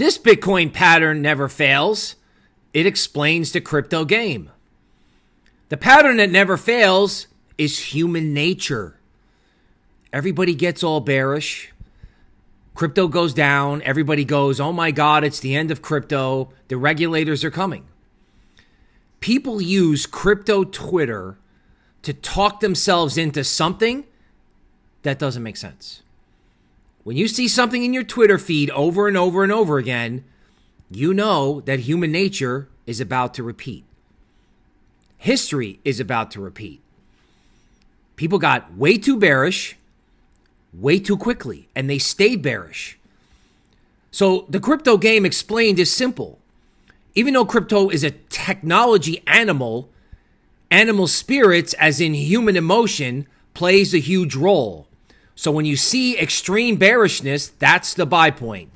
This Bitcoin pattern never fails. It explains the crypto game. The pattern that never fails is human nature. Everybody gets all bearish. Crypto goes down. Everybody goes, oh my God, it's the end of crypto. The regulators are coming. People use crypto Twitter to talk themselves into something that doesn't make sense. When you see something in your Twitter feed over and over and over again, you know that human nature is about to repeat. History is about to repeat. People got way too bearish way too quickly and they stayed bearish. So the crypto game explained is simple. Even though crypto is a technology animal, animal spirits, as in human emotion, plays a huge role. So when you see extreme bearishness, that's the buy point.